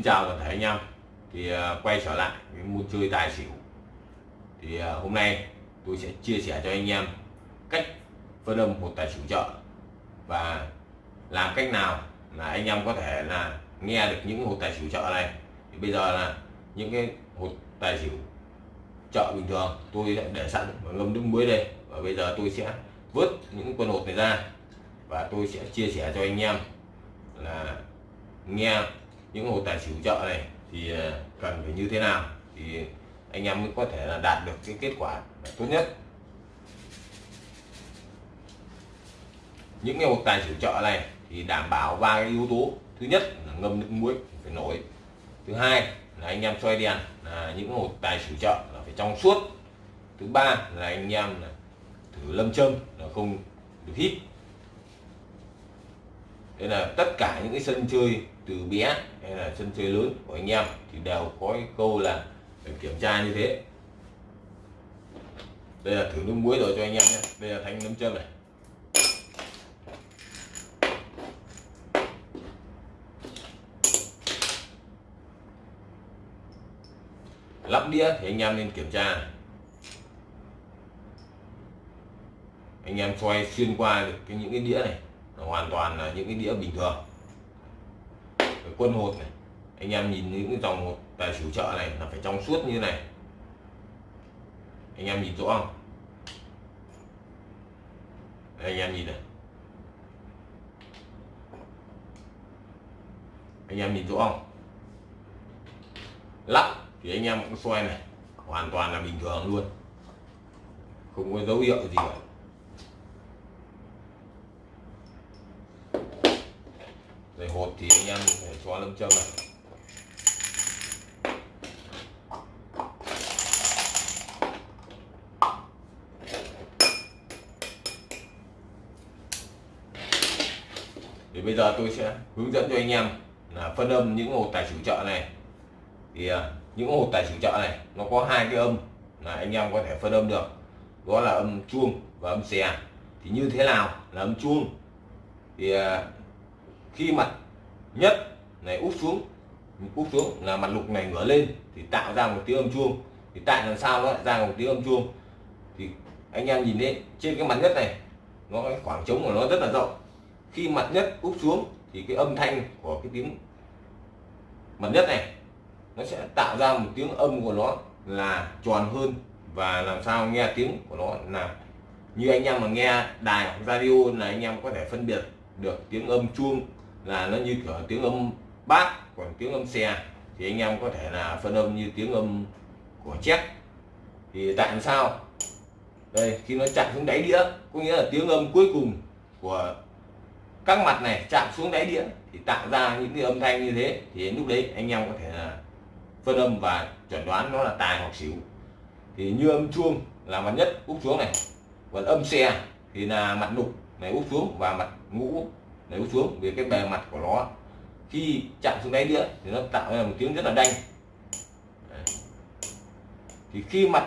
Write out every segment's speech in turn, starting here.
Xin chào toàn thể anh em. Thì à, quay trở lại với môn chơi tài xỉu. Thì à, hôm nay tôi sẽ chia sẻ cho anh em cách phân âm một tài xỉu chợ và làm cách nào là anh em có thể là nghe được những hột tài xỉu chợ này. Thì bây giờ là những cái hột tài xỉu chợ bình thường tôi đã để sẵn và ngâm nước muối đây và bây giờ tôi sẽ vớt những con hột này ra và tôi sẽ chia sẻ cho anh em là nghe những hồ tài xỉu chợ này thì ờ, cần phải như thế nào thì anh em mới có thể là đạt được cái kết quả tốt nhất. Những cái hồ tài xỉu chợ này thì đảm bảo ba cái yếu tố. Thứ nhất là ngâm nước muối phải nổi. Thứ hai là anh em xoay đèn là những hồ tài xỉu chợ là phải trong suốt. Thứ ba là anh em là thử lâm châm là không được hít. Đây là tất cả những cái sân chơi từ bé hay là sân chơi lớn của anh em thì đều có cái câu là phải kiểm tra như thế. Đây là thử nước muối rồi cho anh em nhé. Đây là thanh nấm châm này. Lắp đĩa thì anh em nên kiểm tra này. anh em xoay xuyên qua được cái những cái đĩa này hoàn toàn là những cái đĩa bình thường quân hột này. Anh em nhìn những cái dòng hột tài xỉu chợ này là phải trong suốt như này. Anh em nhìn rõ không? Đây, anh em nhìn này. Anh em nhìn rõ không? Lắp thì anh em cũng xoay này. Hoàn toàn là bình thường luôn. Không có dấu hiệu gì cả. Về hột thì anh em phải cho lâm châm này. Thì bây giờ tôi sẽ hướng dẫn cho anh em là phân âm những hột tài xỉu chợ này. Thì à, những hột tài xỉu chợ này, nó có hai cái âm là anh em có thể phân âm được. Đó là âm chuông và âm xè. Thì như thế nào là âm chuông? Thì à, khi mặt nhất này úp xuống úp xuống là mặt lục này ngửa lên thì tạo ra một tiếng âm chuông. Thì tại làm sao nó lại ra một tiếng âm chuông? Thì anh em nhìn đấy trên cái mặt nhất này, nó cái khoảng trống của nó rất là rộng. Khi mặt nhất úp xuống thì cái âm thanh của cái tiếng mặt nhất này, nó sẽ tạo ra một tiếng âm của nó là tròn hơn. Và làm sao nghe tiếng của nó là như anh em mà nghe đài hoặc radio là anh em có thể phân biệt được tiếng âm chuông là nó như kiểu tiếng âm bát còn tiếng âm xe. Thì anh em có thể là phân âm như tiếng âm của chép thì tại làm sao? Đây, khi nó chạm xuống đáy đĩa, có nghĩa là tiếng âm cuối cùng của các mặt này chạm xuống đáy đĩa, thì tạo ra những cái âm thanh như thế. Thì lúc đấy anh em có thể là phân âm và chuẩn đoán nó là tài hoặc xỉu. Thì như âm chuông là mặt nhất, úp xuống này. Còn âm xe thì là mặt nục này, úp xuống và mặt ngũ này xuống vì cái bề mặt của nó, khi chạm xuống đáy đĩa thì nó tạo ra một tiếng rất là đanh. Đấy. thì khi mặt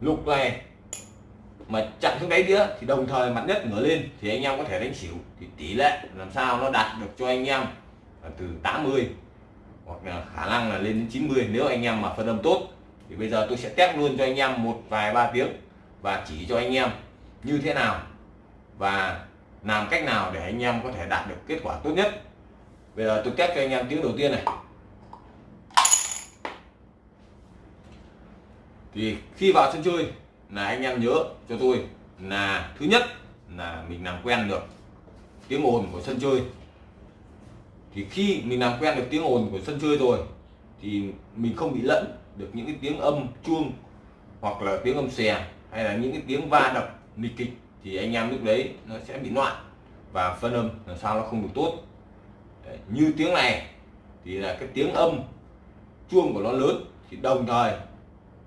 lục này mà chạm xuống đáy đĩa thì đồng thời mặt nhất ngửa lên thì anh em có thể đánh xỉu. Thì tỷ lệ làm sao nó đạt được cho anh em là từ 80 hoặc là khả năng là lên đến 90 nếu anh em mà phân âm tốt thì bây giờ tôi sẽ test luôn cho anh em một vài ba tiếng và chỉ cho anh em như thế nào. Và làm cách nào để anh em có thể đạt được kết quả tốt nhất? Bây giờ tôi test cho anh em tiếng đầu tiên này. Thì khi vào sân chơi là anh em nhớ cho tôi là thứ nhất là mình làm quen được tiếng ồn của sân chơi. Thì khi mình làm quen được tiếng ồn của sân chơi rồi thì mình không bị lẫn được những cái tiếng âm chuông hoặc là tiếng âm xè hay là những cái tiếng va đập nghịch kịch thì anh em lúc đấy nó sẽ bị loạn và phân âm làm sao nó không được tốt. Đấy, như tiếng này thì là cái tiếng âm chuông của nó lớn thì đồng thời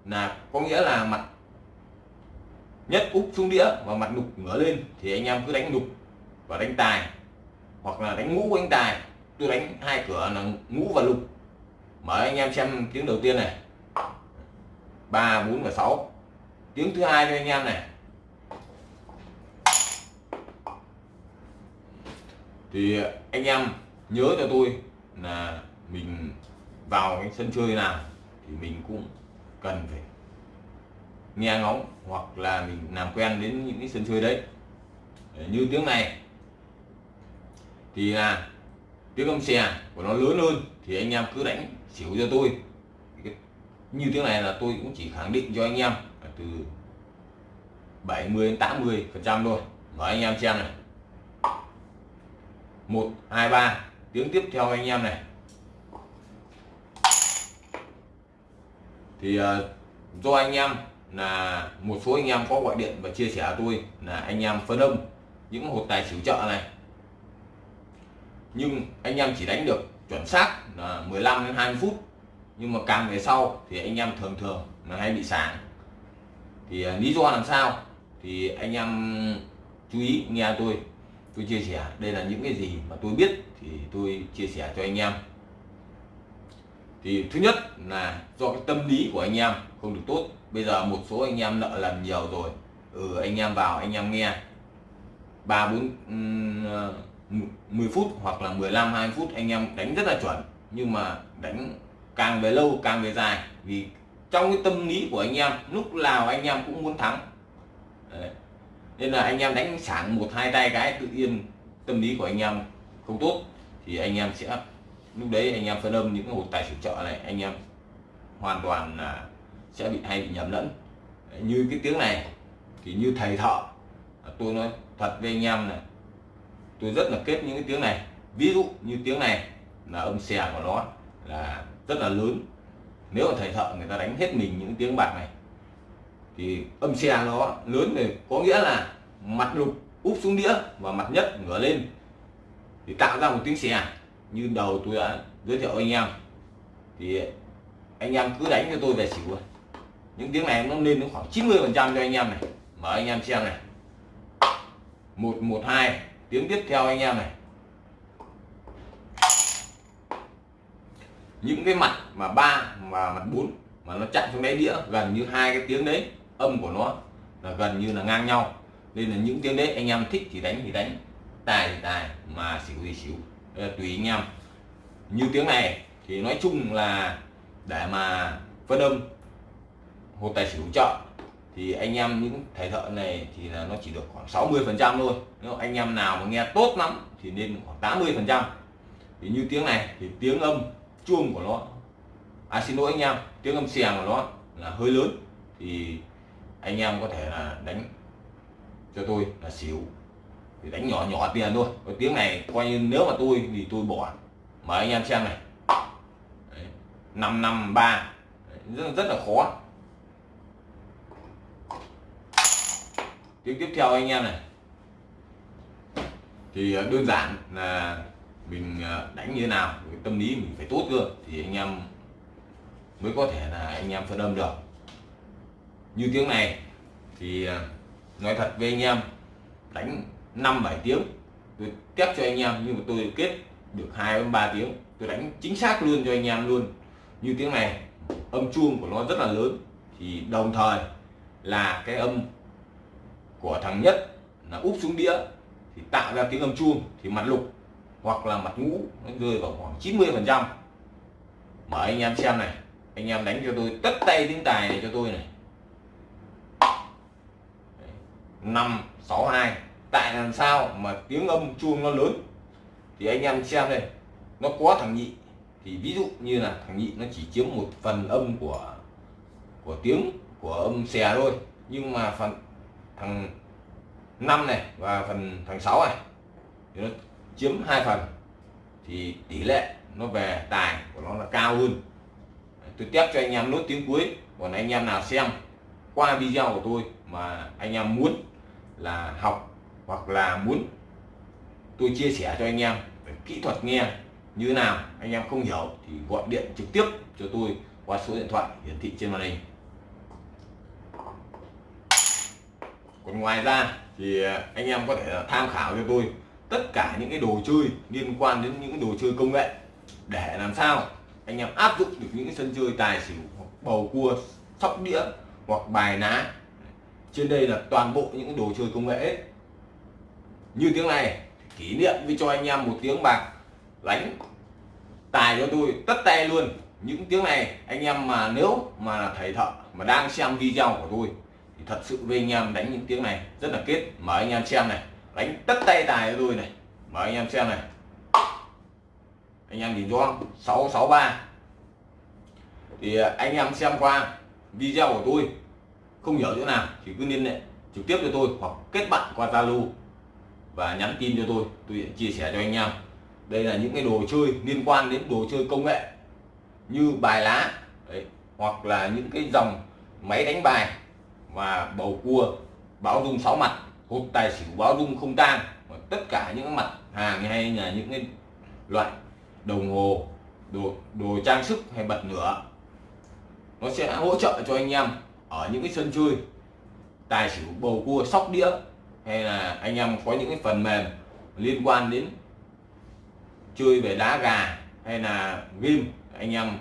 là có nghĩa là mặt nhất úp xuống đĩa và mặt nục ngửa lên thì anh em cứ đánh nục và đánh tài hoặc là đánh ngũ đánh tài. Tôi đánh hai cửa là ngũ và lục. Mở anh em xem tiếng đầu tiên này. Ba bốn và sáu. Tiếng thứ hai cho anh em này. Thì anh em nhớ cho tôi là mình vào cái sân chơi nào thì mình cũng cần phải nghe ngóng hoặc là mình làm quen đến những cái sân chơi đấy. Như tiếng này. Thì là tiếng âm xè của nó lớn hơn thì anh em cứ đánh xỉu cho tôi. Như tiếng này là tôi cũng chỉ khẳng định cho anh em từ 70 đến 80 phần trăm thôi. Mời anh em xem này một, hai, ba. Tiếng tiếp theo anh em này. Thì ờ, do anh em là một số anh em có gọi điện và chia sẻ tôi là anh em phân âm những hột tài xỉu chợ này. Nhưng anh em chỉ đánh được chuẩn xác là 15 đến 20 phút. Nhưng mà càng về sau thì anh em thường thường là hay bị sáng thì ờ, lý do làm sao thì anh em chú ý nghe tôi tôi chia sẻ, đây là những cái gì mà tôi biết thì tôi chia sẻ cho anh em. Thì thứ nhất là do cái tâm lý của anh em không được tốt, bây giờ một số anh em nợ lần nhiều rồi ừ anh em vào, anh em nghe. Ba, bốn ờ, mười phút hoặc là 15 20 phút anh em đánh rất là chuẩn, nhưng mà đánh càng về lâu càng về dài. Vì trong cái tâm lý của anh em, lúc nào anh em cũng muốn thắng. Đấy nên là anh em đánh sảng một, hai tay cái tự nhiên tâm lý của anh em không tốt, thì anh em sẽ, lúc đấy anh em phân âm những cái hột tài xỉu trợ này, anh em hoàn toàn là sẽ bị hay bị nhầm lẫn. Như cái tiếng này, thì như thầy thợ à, tôi nói thật với anh em này, tôi rất là kết những cái tiếng này. Ví dụ như tiếng này là âm xè của nó là rất là lớn. Nếu mà thầy thợ người ta đánh hết mình những tiếng bạc này thì âm xe nó lớn thì có nghĩa là mặt lục úp xuống đĩa và mặt nhất ngửa lên. Thì tạo ra một tiếng xè như đầu tôi đã giới thiệu anh em. Thì anh em cứ đánh cho tôi về xỉu những tiếng này nó lên đến khoảng 90 phần trăm cho anh em này. Mở anh em xem này. Một một, hai, tiếng tiếp theo anh em này. Những cái mặt mà ba mà mặt bốn mà nó chặn xuống đáy đĩa gần như hai cái tiếng đấy âm của nó là gần như là ngang nhau. Nên là những tiếng đấy anh em thích thì đánh thì đánh, tài thì tài, mà xỉu thì xỉu. Là tùy anh em. Như tiếng này thì nói chung là để mà phân âm hột tài xỉu chợ thì anh em những thầy thợ này thì là nó chỉ được khoảng 60 phần trăm thôi. Nếu anh em nào mà nghe tốt lắm thì nên khoảng 80 phần trăm. Thì như tiếng này thì tiếng âm chuông của nó à xin lỗi anh em, tiếng âm xèng của nó là hơi lớn, thì anh em có thể là đánh cho tôi là xỉu. Thì đánh nhỏ nhỏ tiền thôi. Cái tiếng này coi như nếu mà tôi thì tôi bỏ. Mời anh em xem này. Năm năm ba. Rất, rất là khó. Tiếng tiếp theo anh em này. Thì à, đơn giản là mình à, đánh như thế nào cái tâm lý mình phải tốt cơ thì anh em mới có thể là anh em phân âm được như tiếng này thì à, nói thật với anh em, đánh 5 7 tiếng, tôi test cho anh em, nhưng mà tôi kết được 2 đến 3 tiếng, tôi đánh chính xác luôn cho anh em luôn. Như tiếng này, âm chuông của nó rất là lớn, thì đồng thời là cái âm của thằng nhất là úp xuống đĩa, thì tạo ra tiếng âm chuông, thì mặt lục hoặc là mặt ngũ nó rơi vào khoảng 90 phần trăm. Mở anh em xem này, anh em đánh cho tôi tất tay tiếng tài này cho tôi này. Năm sáu hai. Tại làm sao mà tiếng âm chuông nó lớn? Thì anh em xem đây, nó có thằng nhị. Thì ví dụ như là thằng nhị nó chỉ chiếm một phần âm của của tiếng của âm xè thôi. Nhưng mà phần thằng năm này và phần thằng sáu này thì nó chiếm hai phần. Thì tỷ lệ nó về tài của nó là cao hơn. Tôi test cho anh em nốt tiếng cuối, còn anh em nào xem qua video của tôi mà anh em muốn là học hoặc là muốn tôi chia sẻ cho anh em về kỹ thuật nghe như thế nào, anh em không hiểu thì gọi điện trực tiếp cho tôi qua số điện thoại hiển thị trên màn hình. Còn ngoài ra thì à, anh em có thể tham khảo cho tôi tất cả những cái đồ chơi liên quan đến những đồ chơi công nghệ để làm sao anh em áp dụng được những cái sân chơi tài xỉu hoặc bầu cua, sóc đĩa hoặc bài ná trên đây là toàn bộ những đồ chơi công nghệ như tiếng này, kỷ niệm với cho anh em một tiếng bạc đánh tài cho tôi tất tay luôn. Những tiếng này, anh em mà nếu mà là thầy thợ mà đang xem video của tôi, thì thật sự với anh em đánh những tiếng này rất là kết. Mời anh em xem này. Đánh tất tay tài cho tôi này. Mời anh em xem này. Anh em nhìn cho 663 thì anh em xem qua video của tôi không hiểu chỗ nào thì cứ liên hệ trực tiếp cho tôi hoặc kết bạn qua Zalo và nhắn tin cho tôi. Tôi sẽ chia sẻ cho anh em. Đây là những cái đồ chơi liên quan đến đồ chơi công nghệ như bài lá đấy, hoặc là những cái dòng máy đánh bài và bầu cua báo dung sáu mặt hộp tài xỉu báo dung không tan tất cả những mặt hàng hay là những cái loại đồng hồ đồ đồ trang sức hay bật lửa. Nó sẽ hỗ trợ cho anh em ở những cái sân chơi tài xỉu bầu cua sóc đĩa hay là anh em có những cái phần mềm liên quan đến chơi về đá gà hay là game anh em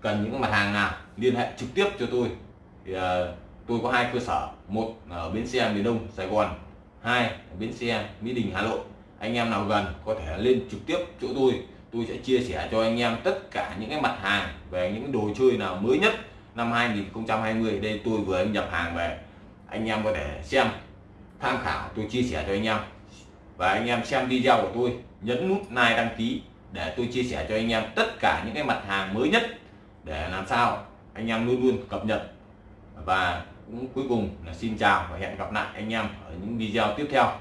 cần những mặt hàng nào liên hệ trực tiếp cho tôi. Thì uh, tôi có hai cơ sở một ở bến xe miền đông sài gòn hai ở bến xe mỹ đình hà nội. Anh em nào gần có thể lên trực tiếp chỗ tôi tôi sẽ chia sẻ cho anh em tất cả những cái mặt hàng về những đồ chơi nào mới nhất năm 2020 đây tôi vừa nhập hàng về. Anh em có thể xem, tham khảo, tôi chia sẻ cho anh em. Và anh em xem video của tôi, nhấn nút like đăng ký để tôi chia sẻ cho anh em tất cả những cái mặt hàng mới nhất để làm sao anh em luôn luôn cập nhật. Và cũng cuối cùng là xin chào và hẹn gặp lại anh em ở những video tiếp theo.